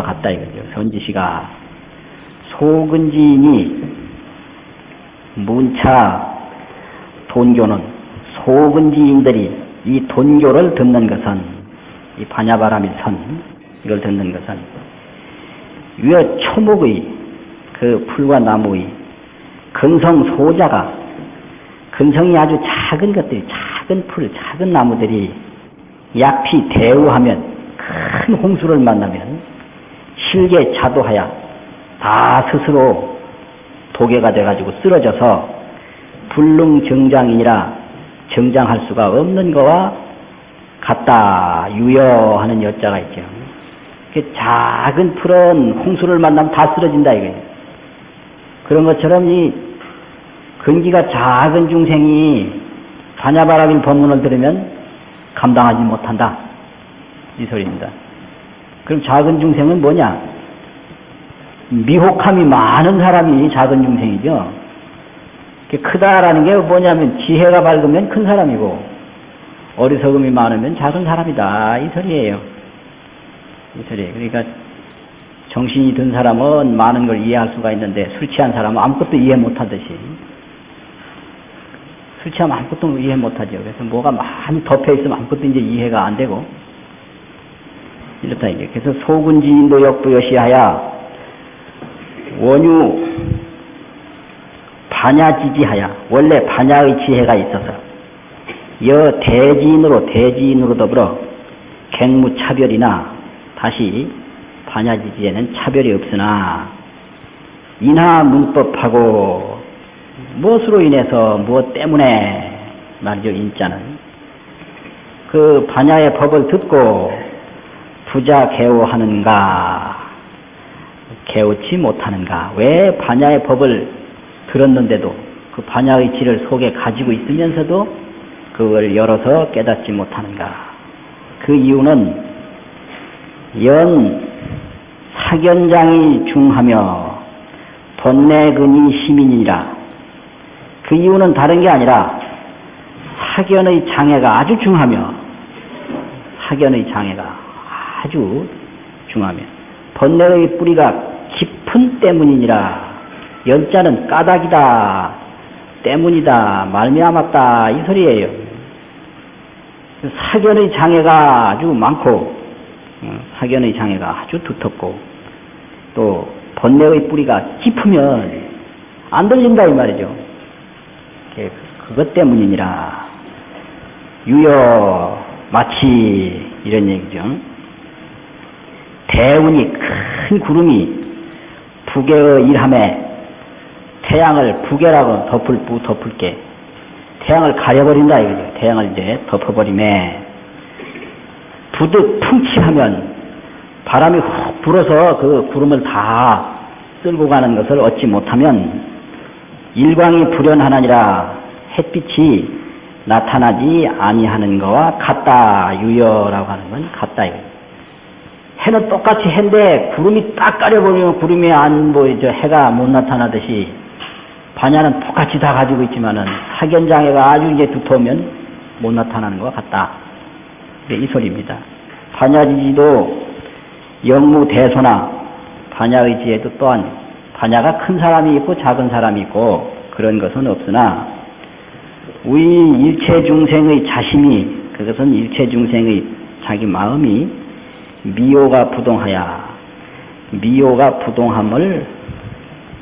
거와 같다 이거죠. 선지시가 소근지인이 문차 돈교는 소근지인들이 이 돈교를 듣는 것은 이 반야바람일 선 이걸 듣는 것은 위에 초목의 그 풀과 나무의 근성 소자가 근성이 아주 작은 것들이 작은 풀, 작은 나무들이 약피 대우하면 큰 홍수를 만나면 실계 자도하여 다 스스로 도개가 돼가지고 쓰러져서 불능정장이라 정장할 수가 없는 거와 같다 유여하는 여자가 있죠. 그 작은 풀은 홍수를 만나면 다 쓰러진다 이거예요. 그런 것처럼 이 근기가 작은 중생이 반야바라길 법문을 들으면 감당하지 못한다. 이 소리입니다. 그럼 작은 중생은 뭐냐? 미혹함이 많은 사람이 작은 중생이죠. 크다라는 게 뭐냐면 지혜가 밝으면 큰 사람이고 어리석음이 많으면 작은 사람이다. 이 소리예요. 이 소리. 그러니까 정신이 든 사람은 많은 걸 이해할 수가 있는데 술 취한 사람은 아무것도 이해 못하듯이 술 취하면 아무것도 이해 못하죠. 그래서 뭐가 많이 덮여 있으면 아무것도 이제 이해가 안 되고 이렇다 이게. 그래서 소군 지인도 역부여시하야 원유 반야지지하야 원래 반야의 지혜가 있어서 여 대지인으로 대지인으로 더불어 갱무차별이나 다시 반야지지에는 차별이 없으나 인하 문법하고 무엇으로 인해서 무엇 때문에 말이죠 인자는 그 반야의 법을 듣고 부자 개오하는가? 개오치 못하는가? 왜 반야의 법을 들었는데도 그 반야의 질을 속에 가지고 있으면서도 그걸 열어서 깨닫지 못하는가? 그 이유는 연 사견장이 중하며 돈내근이 시민이라. 그 이유는 다른 게 아니라 사견의 장애가 아주 중하며 사견의 장애가 아주 중하며 번뇌의 뿌리가 깊은 때문이니라. 연자는 까닭이다. 때문이다. 말미암았다. 이 소리예요. 사견의 장애가 아주 많고 어, 사견의 장애가 아주 두텁고 또 번뇌의 뿌리가 깊으면 안 들린다 이 말이죠. 그것 때문이니라. 유여 마치 이런 얘기죠 대운이 큰 구름이 북의 일함에 태양을 북에라고 덮을 부 덮을게 태양을 가려버린다 이거죠. 태양을 이제 덮어버림에 부득 풍치하면 바람이 훅 불어서 그 구름을 다 쓸고 가는 것을 얻지 못하면 일광이 불연하나니라 햇빛이 나타나지 아니하는 것과 같다 유여라고 하는 건 같다 이거죠. 해는 똑같이 해인데 구름이 딱 가려버리면 구름이 안 보이죠. 해가 못 나타나듯이 반야는 똑같이 다 가지고 있지만은 사견장애가 아주 이제 두터우면 못 나타나는 것 같다. 이 소리입니다. 반야지지도 영무 대소나 반야의 지에도 또한 반야가 큰 사람이 있고 작은 사람이 있고 그런 것은 없으나 우리 일체 중생의 자심이 그것은 일체 중생의 자기 마음이 미호가 부동하야 미호가 부동함을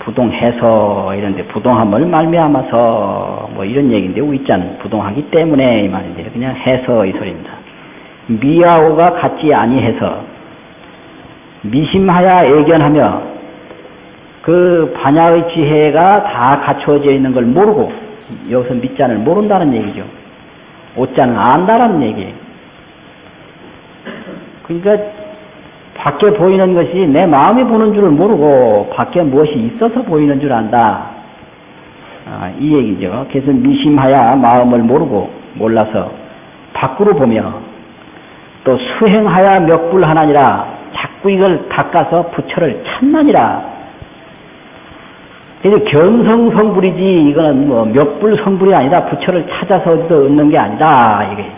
부동해서 이런데 부동함을 말미암아서 뭐 이런 얘기인데 위짠 부동하기 때문에 이 말인데 그냥 해서 이 소리입니다. 미하오가 같지 아니해서 미심하야 애견하며 그 반야의 지혜가 다 갖추어져 있는 걸 모르고 여기서 밑잔을 모른다는 얘기죠. 옷잔을 안다라는 얘기예요. 그러니까 밖에 보이는 것이 내 마음이 보는 줄을 모르고 밖에 무엇이 있어서 보이는 줄 안다. 아, 이 얘기죠. 그래서 미심하야 마음을 모르고 몰라서 밖으로 보며 또 수행하야 몇불하나니라 자꾸 이걸 닦아서 부처를 찾나니라. 그래서 경성성불이지 이거는 뭐 몇불 성불이 아니다. 부처를 찾아서 얻는 게 아니다. 이게.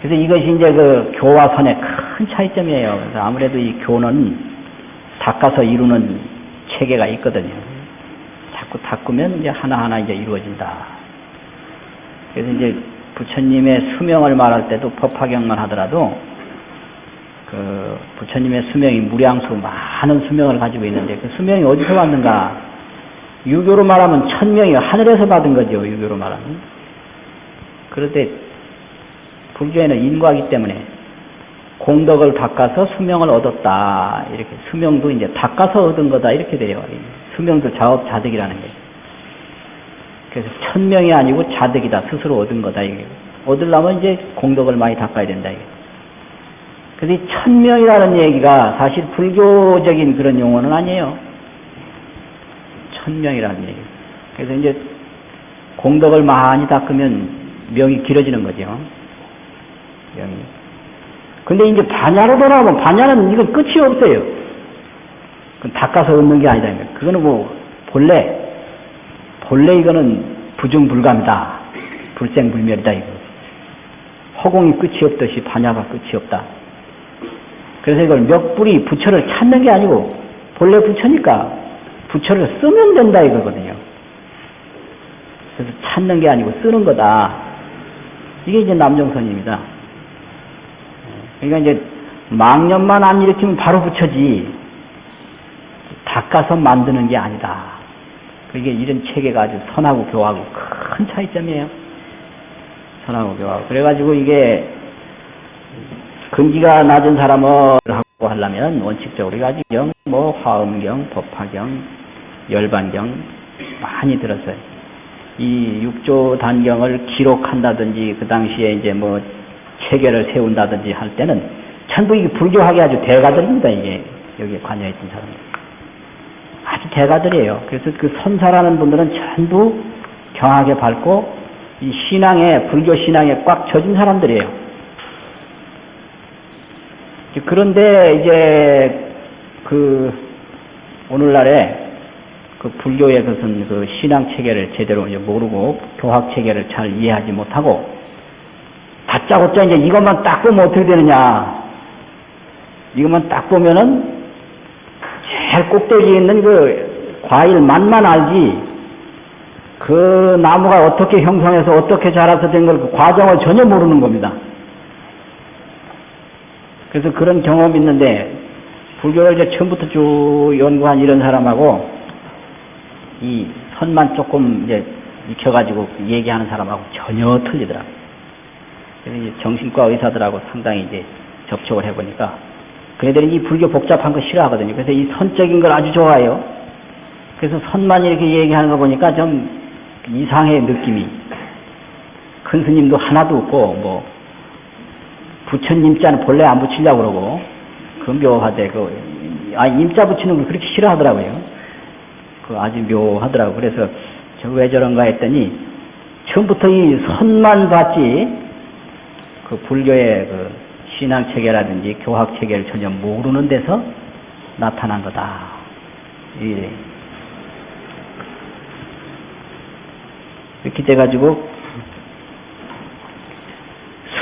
그래서 이것이 이제 그 교와 선의 큰 차이점이에요. 그래서 아무래도 이 교는 닦아서 이루는 체계가 있거든요. 자꾸 닦으면 이제 하나하나 이제 이루어진다. 그래서 이제 부처님의 수명을 말할 때도 법화경만 하더라도 그 부처님의 수명이 무량수 많은 수명을 가지고 있는데 그 수명이 어디서 왔는가? 유교로 말하면 천명이 하늘에서 받은 거죠. 유교로 말하면. 그런데 불교에는 인과기 때문에 공덕을 닦아서 수명을 얻었다. 이렇게 수명도 이제 닦아서 얻은 거다. 이렇게 돼요. 수명도 자업 자득이라는 게. 그래서 천명이 아니고 자득이다. 스스로 얻은 거다. 이게. 얻으려면 이제 공덕을 많이 닦아야 된다. 이게. 그래서 이 천명이라는 얘기가 사실 불교적인 그런 용어는 아니에요. 천명이라는 얘기. 그래서 이제 공덕을 많이 닦으면 명이 길어지는 거죠. 명이. 근데 이제 반야로 돌아오면 반야는 이건 끝이 없어요. 그건 닦아서 얻는 게 아니다. 그거는 뭐 본래 본래 이거는 부중불감이다. 불생불멸이다 이거. 허공이 끝이 없듯이 반야가 끝이 없다. 그래서 이걸 멱불이 부처를 찾는 게 아니고 본래 부처니까 부처를 쓰면 된다 이거거든요. 그래서 찾는 게 아니고 쓰는 거다. 이게 이제 남정선입니다. 그러니까 이제 망념만 안 일으키면 바로 부처지 닦아서 만드는 게 아니다. 그게 이런 체계가 아주 선하고 교하고 큰 차이점이에요. 선하고 교하고. 그래가지고 이게 근기가 낮은 사람을 하고 하려면 원칙적으로 가지경, 뭐 화엄경, 법화경, 열반경 많이 들었어요. 이 육조 단경을 기록한다든지 그 당시에 이제 뭐 체계를 세운다든지 할 때는 전부 이게 불교하게 아주 대가들입니다. 이게 여기에 관여했던 사람들. 아주 대가들이에요. 그래서 그 선사라는 분들은 전부 경하게 밟고 이 신앙에 불교 신앙에 꽉 젖은 사람들이에요. 그런데 이제 그 오늘날에 그 불교의 그것은 그 신앙 체계를 제대로 모르고 교학 체계를 잘 이해하지 못하고 다짜고짜 이제 이것만 딱 보면 어떻게 되느냐 이것만 딱 보면은 제일 꼭대기에 있는 그 과일 맛만 알지 그 나무가 어떻게 형성해서 어떻게 자라서 된 걸 그 과정을 전혀 모르는 겁니다. 그래서 그런 경험이 있는데 불교를 이제 처음부터 쭉 연구한 이런 사람하고 이 선만 조금 이제 익혀가지고 얘기하는 사람하고 전혀 틀리더라고요. 정신과 의사들하고 상당히 이제 접촉을 해보니까 그네들이 이 불교 복잡한 거 싫어하거든요. 그래서 이 선적인 걸 아주 좋아해요. 그래서 선만 이렇게 얘기하는 거 보니까 좀 이상해 느낌이. 큰 스님도 하나도 없고 뭐 부처님 자는 본래 안 붙이려고 그러고 그 묘하대 그 아, 임자 붙이는 걸 그렇게 싫어하더라고요. 그 아주 묘하더라고. 그래서 저 왜 저런가 했더니 처음부터 이 선만 봤지 그 불교의 그 신앙 체계라든지 교학 체계를 전혀 모르는 데서 나타난 거다. 예. 이렇게 돼가지고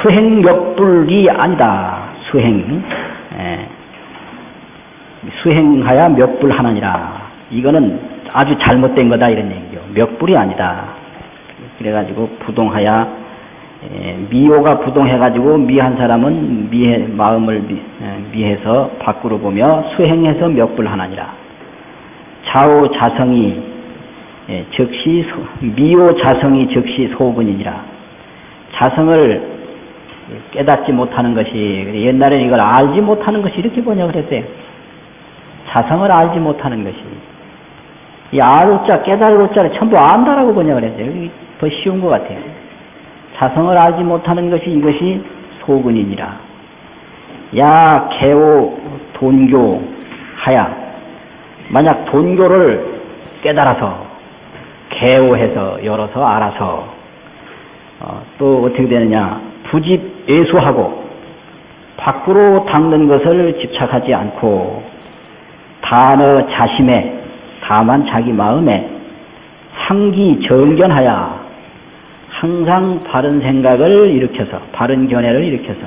수행 멱불이 아니다. 수행. 예. 수행하야 멱불 하나니라. 이거는 아주 잘못된 거다 이런 얘기죠. 멱불이 아니다. 그래가지고 부동하야 예, 미호가 부동해가지고 미한 사람은 미해, 마음을 미, 예, 해서 밖으로 보며 수행해서 멱불 하나니라. 좌우 자성이 예, 즉시 소, 미호 자성이 즉시 소근이니라. 자성을 깨닫지 못하는 것이 옛날에 이걸 알지 못하는 것이 이렇게 번역을 했어요. 자성을 알지 못하는 것이 이 알자 깨달을 자를 전부 안다라고 번역을 했어요. 더 쉬운 것 같아요. 자성을 알지 못하는 것이 이것이 소근이니라. 야 개오 돈교 하야 만약 돈교를 깨달아서 개오해서 열어서 알아서 어, 또 어떻게 되느냐 부집 예수하고 밖으로 닦는 것을 집착하지 않고 단어 자심에 다만 자기 마음에 상기 정견하여 항상 바른 생각을 일으켜서 바른 견해를 일으켜서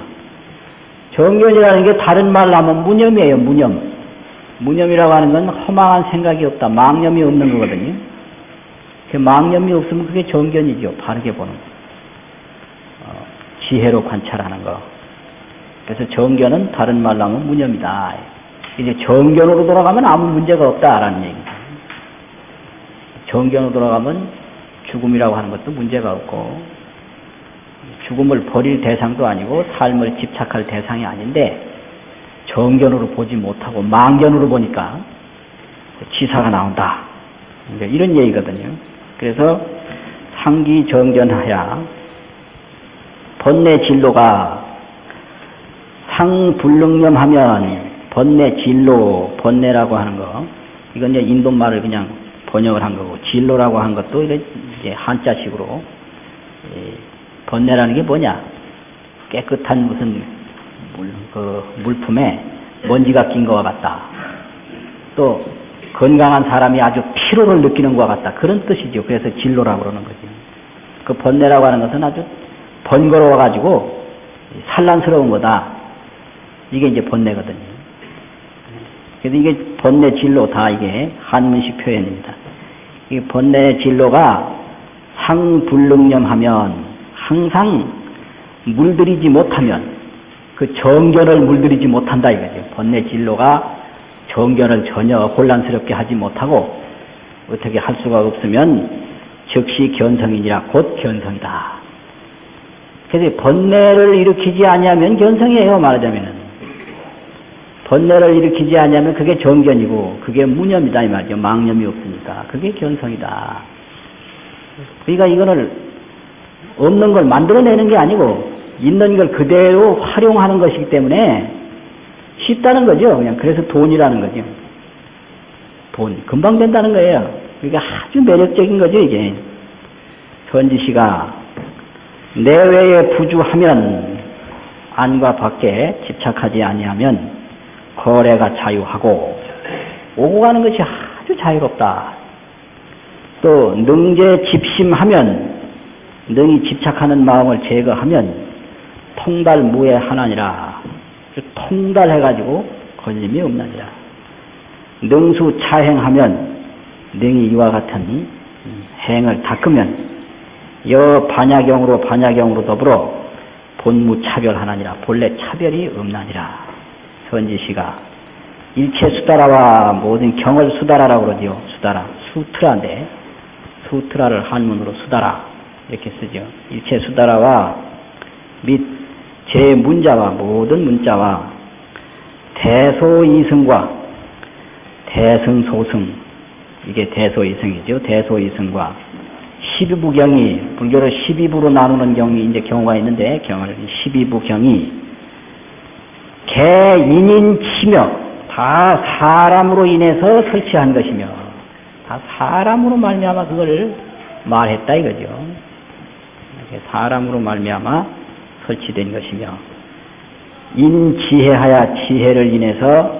정견이라는 게 다른 말로 하면 무념이에요 무념 무념이라고 하는 건 허망한 생각이 없다. 망념이 없는 거거든요. 그 망념이 없으면 그게 정견이죠. 바르게 보는 거. 어, 지혜로 관찰하는 거. 그래서 정견은 다른 말로 하면 무념이다. 이제 정견으로 돌아가면 아무 문제가 없다라는 얘기입니다. 정견으로 돌아가면 죽음이라고 하는 것도 문제가 없고 죽음을 버릴 대상도 아니고 삶을 집착할 대상이 아닌데 정견으로 보지 못하고 망견으로 보니까 지사가 나온다. 이제 이런 얘기거든요. 그래서 상기 정견하야 번뇌 진로가 상불능념하면 번뇌 진로 번뇌라고 하는 거 이건 이제 인도 말을 그냥 번역을 한 거고 진로라고 한 것도 이제 한자식으로 번뇌라는 게 뭐냐 깨끗한 무슨 물, 그 물품에 먼지가 낀 것과 같다. 또 건강한 사람이 아주 피로를 느끼는 것과 같다. 그런 뜻이죠. 그래서 진로라고 그러는 거죠. 그 번뇌라고 하는 것은 아주 번거로워가지고 산란스러운 거다. 이게 이제 번뇌거든요. 그래서 이게 번뇌 진로 다 이게 한문식 표현입니다. 이 번뇌 진로가 상불능념하면 항상 물들이지 못하면 그 정견을 물들이지 못한다 이거죠. 번뇌 진로가 정견을 전혀 혼란스럽게 하지 못하고 어떻게 할 수가 없으면 즉시 견성이니라 곧 견성이다. 그래서 번뇌를 일으키지 아니하면 견성이에요 말하자면은 번뇌를 일으키지 아니하면 그게 정견이고 그게 무념이다 이 말이죠. 망념이 없으니까 그게 견성이다. 그러니까 이거를 없는 걸 만들어내는 게 아니고 있는 걸 그대로 활용하는 것이기 때문에 쉽다는 거죠. 그냥 그래서 돈이라는 거죠. 돈 금방 된다는 거예요. 그러니까 아주 매력적인 거죠 이게. 현지 씨가 내외에 부주하면 안과 밖에 집착하지 아니하면 거래가 자유하고 오고 가는 것이 아주 자유롭다. 또 능제 집심하면 능히 집착하는 마음을 제거하면 통달 무에 하나니라. 통달해가지고 걸림이 없나니라. 능수 차행하면 능히 이와 같은 행을 닦으면 여 반야경으로 반야경으로 더불어 본무 차별하나니라. 본래 차별이 없나니라. 선지시가 일체 수다라와 모든 경을 수다라라고 그러죠. 수다라. 수트라인데 수트라를 한문으로 수다라 이렇게 쓰죠. 일체 수다라와 및 제 문자와 모든 문자와 대소이승과 대승소승 이게 대소이승이죠. 대소이승과 12부 경이 불교를 12부로 나누는 경이 이제 경우가 있는데 경을 12부 경이 개인인 치며 다 사람으로 인해서 설치한 것이며 다 사람으로 말미암아 그걸 말했다 이거죠. 사람으로 말미암아 설치된 것이며 인지혜하야 지혜를 인해서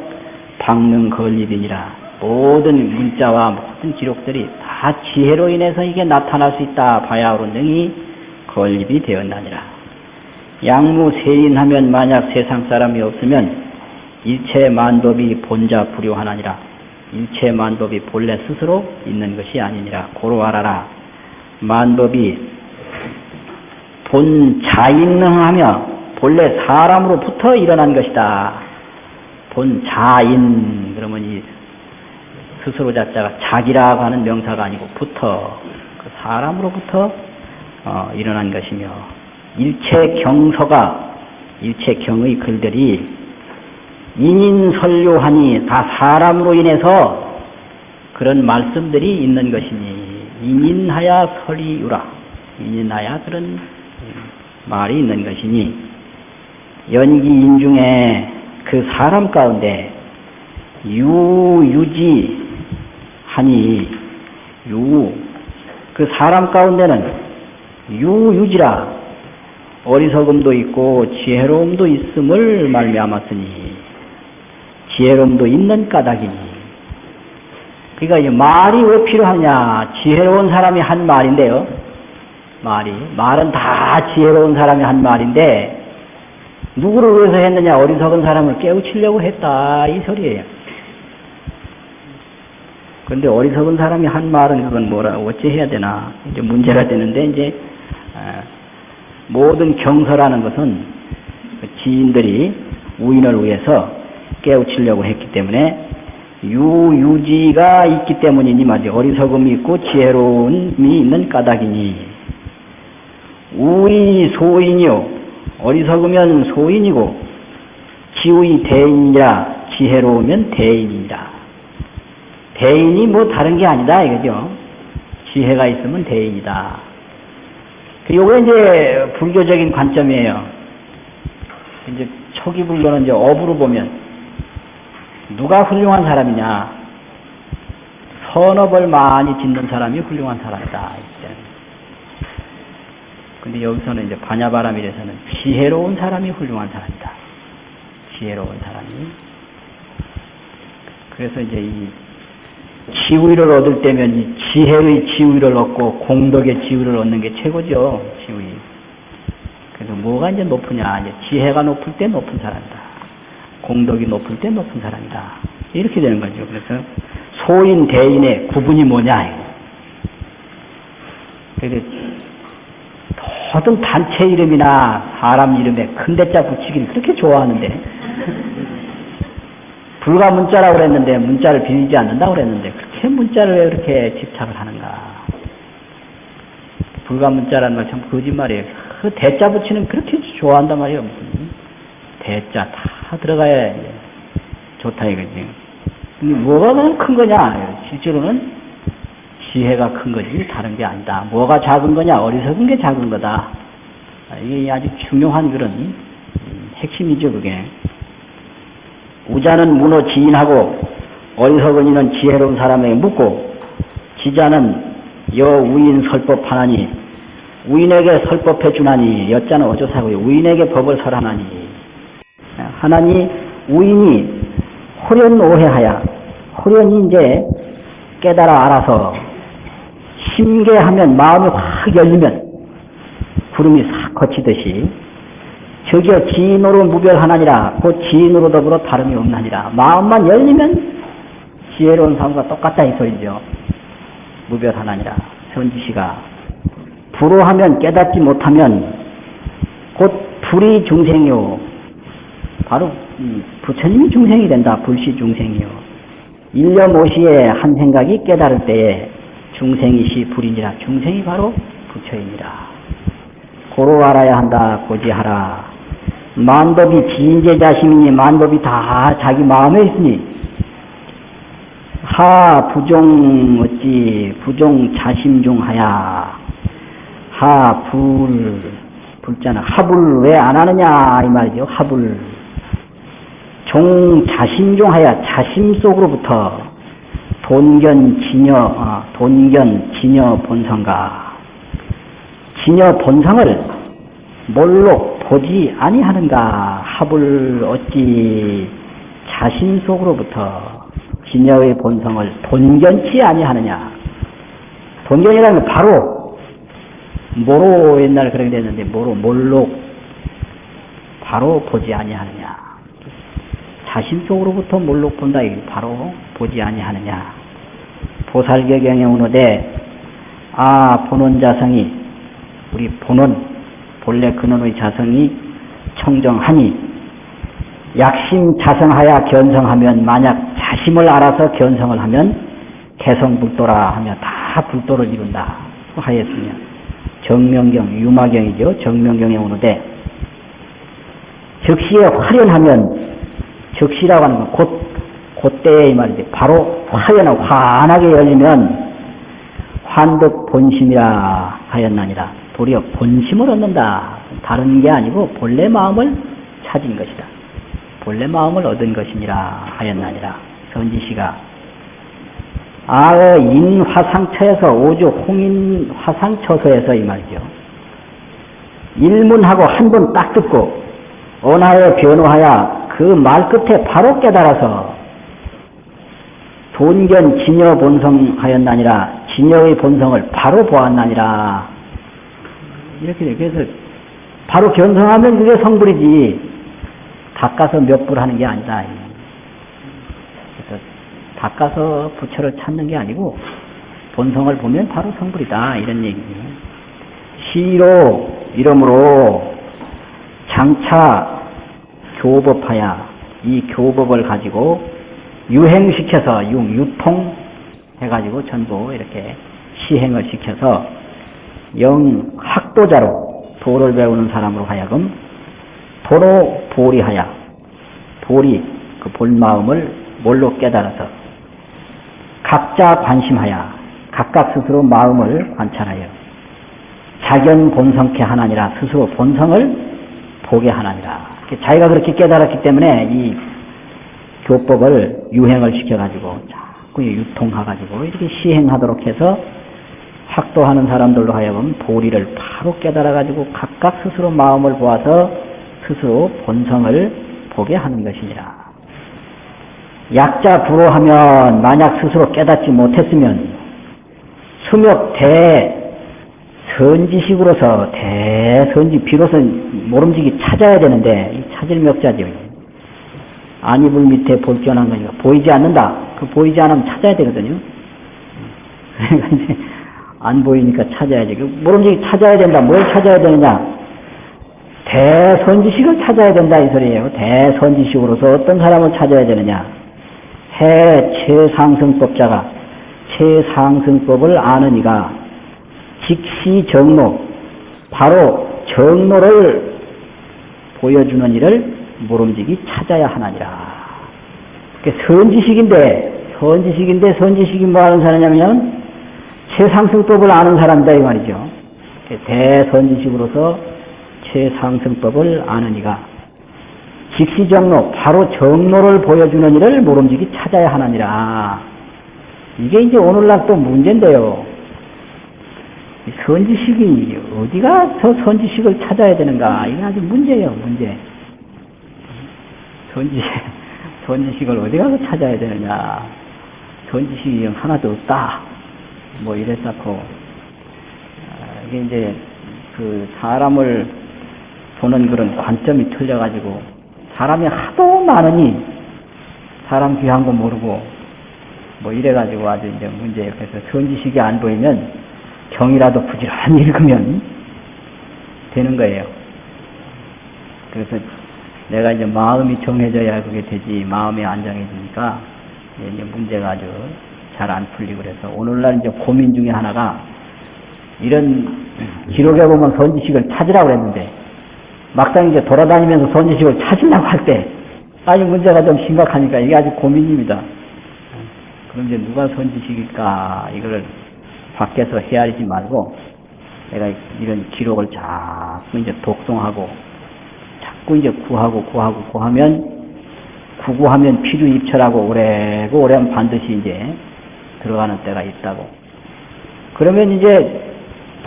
박능 건립이니라. 모든 문자와 모든 기록들이 다 지혜로 인해서 이게 나타날 수 있다 바야흐로 능히 건립이 되었나니라. 양무 세인하면 만약 세상 사람이 없으면 일체 만법이 본자 불효하나니라 일체 만법이 본래 스스로 있는 것이 아니니라. 고로 알아라. 만법이 본 자인능하며 본래 사람으로부터 일어난 것이다. 본 자인. 그러면 이 스스로 자자가 자기라고 하는 명사가 아니고 부터 그 사람으로부터 어, 일어난 것이며 일체 경서가 일체 경의 글들이 인인설료하니 다 사람으로 인해서 그런 말씀들이 있는 것이니 인인하야 설이유라. 인인하야 그런 말이 있는 것이니 연기인 중에 그 사람 가운데 유유지 하니 유 그 사람 가운데는 유유지라. 어리석음도 있고 지혜로움도 있음을 말미암았으니 지혜로움도 있는 까닭이니 그러니까 이 말이 왜 필요하냐 지혜로운 사람이 한 말인데요 말이. 말은 다 지혜로운 사람이 한 말인데, 누구를 위해서 했느냐? 어리석은 사람을 깨우치려고 했다. 이 소리예요. 근데 어리석은 사람이 한 말은 그건 뭐라 어째 해야 되나 이제 문제가 되는데 이제 아, 모든 경서라는 것은 그 지인들이 우인을 위해서 깨우치려고 했기 때문에 유유지가 있기 때문이니 말이죠. 어리석음이 있고 지혜로움이 있는 까닭이니 우이 소인이요 어리석으면 소인이고 지우이 대인이라 지혜로우면 대인이라 대인이 뭐 다른 게 아니다 이거죠. 지혜가 있으면 대인이다. 요거 이제 불교적인 관점이에요. 이제 초기 불교는 이제 업으로 보면 누가 훌륭한 사람이냐? 선업을 많이 짓는 사람이 훌륭한 사람이다. 근데 여기서는 이제 반야바람일에서는 지혜로운 사람이 훌륭한 사람이다. 지혜로운 사람이. 그래서 이제 이 지위를 얻을 때면 이 지혜의 지위를 얻고 공덕의 지위를 얻는 게 최고죠. 지위. 그래서 뭐가 이제 높으냐? 이제 지혜가 높을 때 높은 사람이다. 공덕이 높을 때 높은 사람이다. 이렇게 되는 거죠. 그래서 소인 대인의 구분이 뭐냐? 모든 단체 이름이나 사람 이름에 큰 대자 붙이기를 그렇게 좋아하는데 불가 문자라고 그랬는데 문자를 비리지 않는다고 그랬는데 그렇게 문자를 왜 그렇게 집착을 하는가? 불가 문자라는 말 참 거짓말이에요. 그 대자 붙이는 그렇게 좋아한단 말이에요. 대자 다 들어가야 좋다 이거지. 근데 뭐가 큰 거냐? 실제로는 지혜가 큰 거지 다른 게 아니다. 뭐가 작은 거냐? 어리석은 게 작은 거다. 이게 아주 중요한 그런 음, 핵심이죠 그게. 우자는 문어 지인하고 어리석은 이는 지혜로운 사람에게 묻고 지자는 여우인 설법하나니 우인에게 설법해 주나니 여자는 어조사고요 우인에게 법을 설하나니 하나니 우인이 호련 오해하야 호련이 이제 깨달아 알아서 심계하면 마음이 확 열리면 구름이 싹 거치듯이 저기요 지인으로 무별하나니라 곧 지인으로 더불어 다름이 없나니라. 마음만 열리면 지혜로운 사람과 똑같다 이 소리죠. 무별하나니라. 선지시가. 불호하면 깨닫지 못하면 곧 불이 중생이요 바로 부처님이 중생이 된다 불시 중생이요. 일념오시에 한 생각이 깨달을 때에 중생이시 불이니라 중생이 바로 부처이니라 고로 알아야 한다 고지하라. 만법이 지인제 자심이니 만법이 다 자기 마음에 있으니 하 부종 어찌 부종 자심 중 하야. 하 불 불자는 합을 왜 안 하느냐 이 말이죠 합을 종 하야 자심 속으로부터 돈견 진여 어, 돈견 진여 본성가 진여 본성을 몰록 보지 아니하는가 합을 어찌 자신 속으로부터 진여의 본성을 본견치 아니하느냐. 본견이라는 건 바로 모로 옛날에 그렇게 됐는데 모로 몰록 바로 보지 아니하느냐 자신 속으로부터 몰록 본다. 이게 바로 보지 아니하느냐. 보살개경에 오노되 아 본원 자성이 우리 본원 본래 근원의 자성이 청정하니 약심 자성하야 견성하면 만약 자심을 알아서 견성을 하면 개성불도라 하며 다 불도를 이룬다. 하였으며 정명경 유마경이죠. 정명경에 오는데 즉시에 화련하면 즉시라고 하는 건 곧, 그때의 말이지 바로 화연하고 환하게 열리면 환득 본심이라 하였나니라 도리어 본심을 얻는다. 다른 게 아니고 본래 마음을 찾은 것이다. 본래 마음을 얻은 것이니라 하였나니라. 선지시가 아의 인화상처에서 오주 홍인 화상처소에서 이 말이죠. 일문하고 한 번 딱 듣고 언하에 변호하여 그 말 끝에 바로 깨달아서 돈견 진여 본성하였나니라 진여의 본성을 바로 보았나니라 이렇게 돼. 그래서 바로 견성하면 그게 성불이지 닦아서 몇 불 하는 게 아니다. 그래서 닦아서 부처를 찾는 게 아니고 본성을 보면 바로 성불이다 이런 얘기예요. 시로 이름으로 장차 교법하야 이 교법을 가지고 유행시켜서 유, 유통 해가지고 전부 이렇게 시행을 시켜서 영 학도자로 도를 배우는 사람으로 하여금 도로 보리하여 보리 그 본마음을 뭘로 깨달아서 각자 관심하여 각각 스스로 마음을 관찰하여 자견 본성케 하나니라 스스로 본성을 보게 하나니라 자기가 그렇게 깨달았기 때문에 이 교법을 유행을 시켜가지고 자꾸 유통해가지고 이렇게 시행하도록 해서 학도하는 사람들로 하여금 도리를 바로 깨달아가지고 각각 스스로 마음을 보아서 스스로 본성을 보게 하는 것이니라. 약자 불호하면 만약 스스로 깨닫지 못했으면 수명 대 선지식으로서 대선지 비로소 모름지기 찾아야 되는데 이 찾을 명자죠. 안이불 밑에 볼견한 거니까 보이지 않는다. 그 보이지 않으면 찾아야 되거든요. 안 보이니까 찾아야지. 그 모름지기 찾아야 된다. 뭘 찾아야 되느냐? 대선지식을 찾아야 된다 이 소리예요. 대선지식으로서 어떤 사람을 찾아야 되느냐? 해 최상승법자가 최상승법을 아는 이가 직시 정로 바로 정로를 보여주는 일을 모름지기 찾아야 하나니라. 선지식인데 선지식인데 선지식이 뭐 하는 사람이냐면 최상승법을 아는 사람이다 이 말이죠. 대선지식으로서 최상승법을 아는 이가 직시정로 바로 정로를 보여주는 일을 모름지기 찾아야 하나니라. 이게 이제 오늘날 또 문제인데요. 선지식이 어디가 저 선지식을 찾아야 되는가? 이게 아주 문제예요, 문제. 선지, 선지식을 어디 가서 찾아야 되느냐. 선지식이 하나도 없다. 뭐 이랬었고. 아, 이게 이제 그 사람을 보는 그런 관점이 틀려가지고 사람이 하도 많으니 사람 귀한 거 모르고 뭐 이래가지고 아주 이제 문제예요. 그래서 선지식이 안 보이면 경이라도 부지런히 읽으면 되는 거예요. 그래서 내가 이제 마음이 정해져야 그게 되지 마음이 안 정해지니까 이제 문제가 아주 잘 안 풀리고 그래서 오늘날 이제 고민 중에 하나가 이런 기록에 보면 선지식을 찾으라고 그랬는데 막상 이제 돌아다니면서 선지식을 찾으려고 할 때 아주 문제가 좀 심각하니까 이게 아주 고민입니다. 그럼 이제 누가 선지식일까 이거를 밖에서 헤아리지 말고 내가 이런 기록을 자꾸 이제 독송하고 자꾸 이제 구하고 구하고 구하면 구구하면 피주 입철하고 오래고 오래면 반드시 이제 들어가는 때가 있다고. 그러면 이제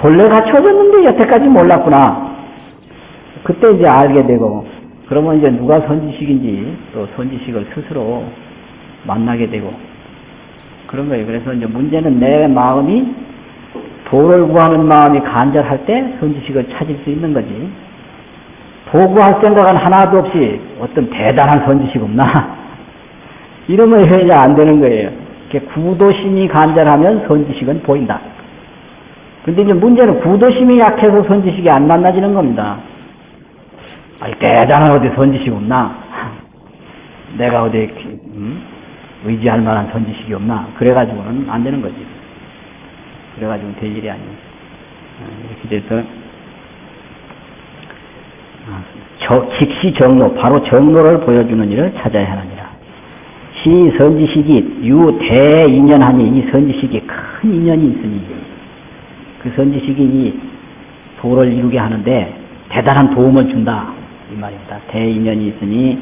본래 갖춰졌는데 여태까지 몰랐구나. 그때 이제 알게 되고 그러면 이제 누가 선지식인지 또 선지식을 스스로 만나게 되고 그런 거예요. 그래서 이제 문제는 내 마음이 도를 구하는 마음이 간절할 때 선지식을 찾을 수 있는 거지. 도구할 생각은 하나도 없이 어떤 대단한 선지식 없나? 이러면 해야 안 되는 거예요. 구도심이 간절하면 선지식은 보인다. 근데 이제 문제는 구도심이 약해서 선지식이 안 만나지는 겁니다. 아니, 대단한 어디 선지식 없나? 내가 어디, 음? 의지할 만한 선지식이 없나? 그래가지고는 안 되는 거지. 그래가지고는 될 일이 아니에요. 이렇게 돼서, 저, 직시 정로, 바로 정로를 보여주는 일을 찾아야 하느니라. 시 선지식이 유대인연하니 이 선지식이 큰 인연이 있으니 그 선지식이 이 도를 이루게 하는데 대단한 도움을 준다. 이 말입니다. 대인연이 있으니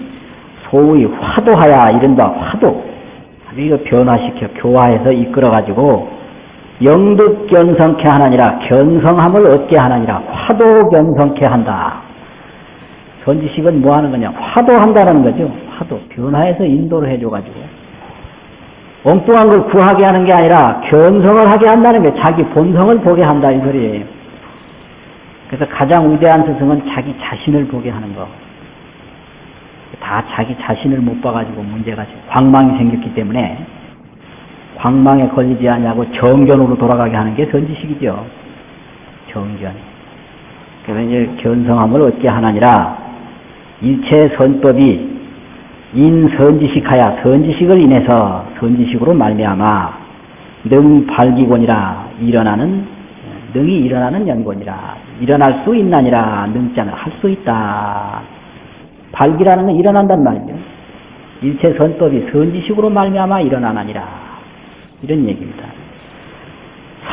소위 화도하야 이른바 화도. 이거 변화시켜 교화해서 이끌어가지고 영득 견성케 하나니라 견성함을 얻게 하나니라 화도 견성케 한다. 선지식은 뭐 하는 거냐? 화도한다는 거죠. 화도. 변화해서 인도를 해줘가지고. 엉뚱한 걸 구하게 하는 게 아니라 견성을 하게 한다는 게 자기 본성을 보게 한다 이 소리예요. 그래서 가장 위대한 스승은 자기 자신을 보게 하는 거. 다 자기 자신을 못 봐가지고 문제가 광망이 생겼기 때문에 방망에 걸리지 않냐고 정견으로 돌아가게 하는 게 선지식이죠. 정견. 그래서 이제 견성함을 얻게 하나니라 일체 선법이 인선지식하야 선지식을 인해서 선지식으로 말미암아 능 발기곤이라 일어나는 능이 일어나는 연곤이라 일어날 수 있나니라 능자는 할 수 있다. 발기라는 건 일어난단 말이죠. 일체 선법이 선지식으로 말미암아 일어나나니라 이런 얘기입니다.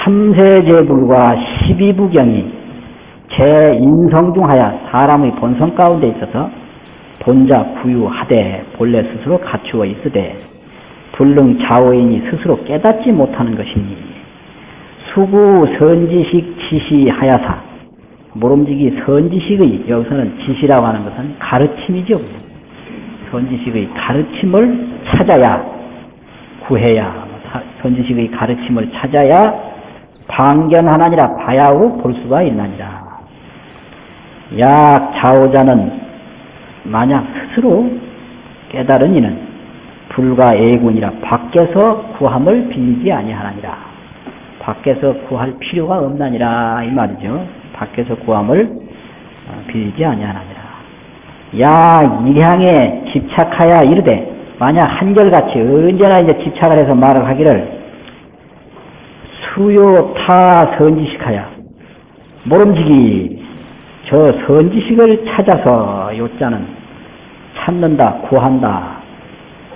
삼세제불과 십이부경이 제 인성 중하여 사람의 본성 가운데 있어서 본자 구유하되 본래 스스로 갖추어 있으되 불능 좌우인이 스스로 깨닫지 못하는 것이니 수구 선지식 지시하야사 모름지기 선지식의 여기서는 지시라고 하는 것은 가르침이죠. 선지식의 가르침을 찾아야 구해야 사- 선지식의 가르침을 찾아야 방견하나니라 바야흐로 볼 수가 있나니라. 약 좌우자는 만약 스스로 깨달은 이는 불과 애군이라 밖에서 구함을 빌리지 아니하나니라. 밖에서 구할 필요가 없나니라 이 말이죠. 밖에서 구함을 어, 빌리지 아니하나니라. 야 일향에 집착하여 이르되 만약 한결같이 언제나 이제 집착을 해서 말을 하기를 수요 타 선지식하여 모름지기 저 선지식을 찾아서 요자는 찾는다 구한다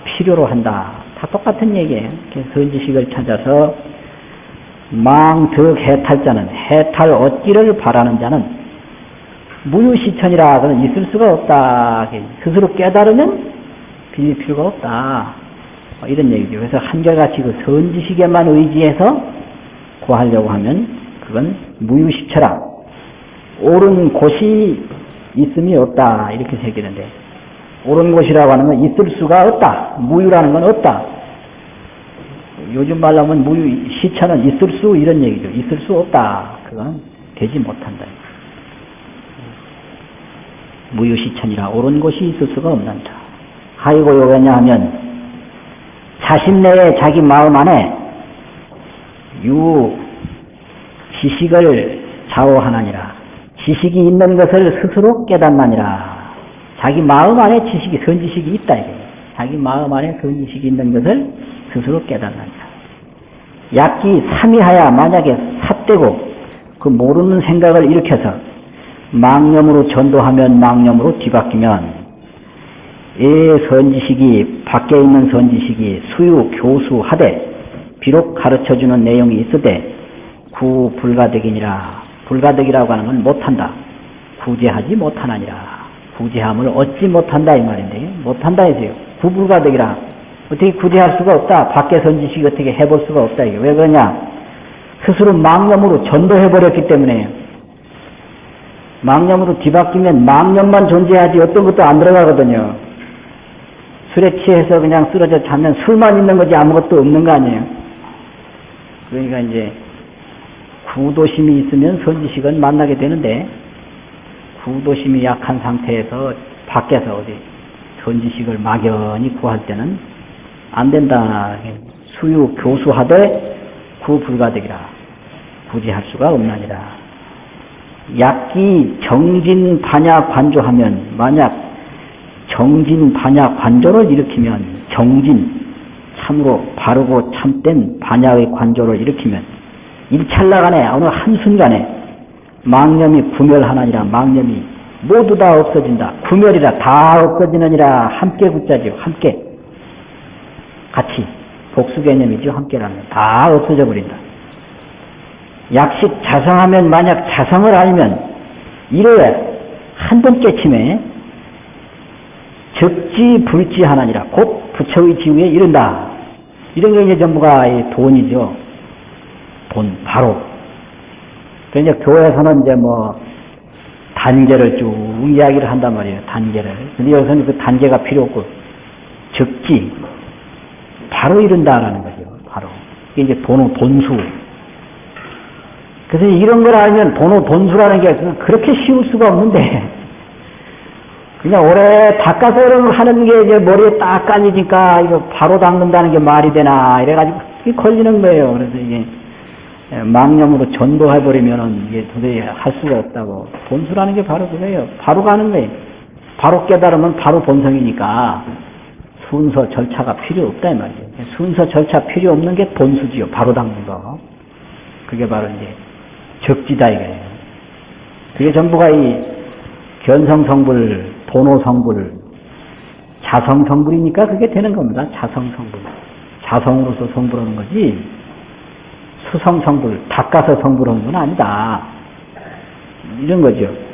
필요로 한다 다 똑같은 얘기예요 선지식을 찾아서 망득 해탈자는 해탈 얻기를 바라는 자는 무유시천이라 그는 있을 수가 없다. 스스로 깨달으면 빌릴 필요가 없다. 뭐 이런 얘기죠. 그래서 한결같이 그 선지식에만 의지해서 구하려고 하면 그건 무유시처라. 옳은 곳이 있음이 없다. 이렇게 새기는데 옳은 곳이라고 하는 건 있을 수가 없다. 무유라는 건 없다. 요즘 말로 하면 무유 시처는 있을 수 이런 얘기죠. 있을 수 없다. 그건 되지 못한다. 무유시천이라 옳은 곳이 있을 수가 없는다. 하이고 요 왜냐 하면 자신 내에 자기 마음 안에 유 지식을 좌우하나니라. 지식이 있는 것을 스스로 깨닫나니라. 자기 마음 안에 지식이 선지식이 있다 이게. 자기 마음 안에 선지식이 있는 것을 스스로 깨닫나니라. 약기 삼위하야 만약에 삿되고 그 모르는 생각을 일으켜서 망념으로 전도하면 망념으로 뒤바뀌면 이 선지식이 밖에 있는 선지식이 수유 교수하되 비록 가르쳐주는 내용이 있으되 구 불가득이니라. 불가득이라고 하는 건 못한다. 구제하지 못하나니라. 구제함을 얻지 못한다 이 말인데 못한다 해서요. 구불가득이라. 어떻게 구제할 수가 없다. 밖에 선지식이 어떻게 해볼 수가 없다 이게. 왜 그러냐? 스스로 망념으로 전도해버렸기 때문에. 망념으로 뒤바뀌면 망념만 존재하지 어떤 것도 안 들어가거든요. 술에 취해서 그냥 쓰러져 자면 술만 있는 거지 아무것도 없는 거 아니에요. 그러니까 이제 구도심이 있으면 선지식은 만나게 되는데 구도심이 약한 상태에서 밖에서 어디 선지식을 막연히 구할 때는 안 된다. 수유 교수하되 구불가득이라 구제할 수가 없나니라. 약기 정진 반야 관조하면 만약 정진 반야 관조를 일으키면 정진 참으로 바르고 참된 반야의 관조를 일으키면 일찰나간에 어느 한순간에 망념이 구멸하나니라 망념이 모두 다 없어진다. 구멸이라 다 없어지느니라. 함께 굳자지요 함께. 같이 복수 개념이죠 함께라는 다 없어져 버린다. 약식 자성하면 만약 자성을 알면 이래 한 번 깨침에 적지 불지 하나니라. 곧 부처의 지위에 이른다. 이런 게 이제 전부가 이 돈이죠. 돈 바로. 그러니까 교회에서는 이제 뭐 단계를 쭉 이야기를 한단 말이에요. 단계를. 근데 여기서는 그 단계가 필요 없고 적지 바로 이른다라는 거죠. 바로. 이게 이제 돈의 본수. 그래서 이런 걸 알면 번호 본수라는 게 그렇게 쉬울 수가 없는데 그냥 오래 닦아서 하는 게 이제 머리에 딱 깔리니까 이거 바로 닦는다는 게 말이 되나 이래가지고 이게 걸리는 거예요. 그래서 이게 망념으로 전도해버리면은 이게 도저히 할 수가 없다고. 본수라는 게 바로 그거예요. 바로 가는 거예요. 바로 깨달으면 바로 본성이니까 순서 절차가 필요 없다 이 말이에요. 순서 절차 필요 없는 게 본수지요. 바로 닦는 거. 그게 바로 이제 적지다 이거예요. 그게 전부가 이 견성성불, 도노성불, 자성성불이니까 그게 되는 겁니다. 자성성불. 자성으로서 성불하는 거지. 수성 성불, 닦아서 성불하는 건 아니다. 이런 거죠.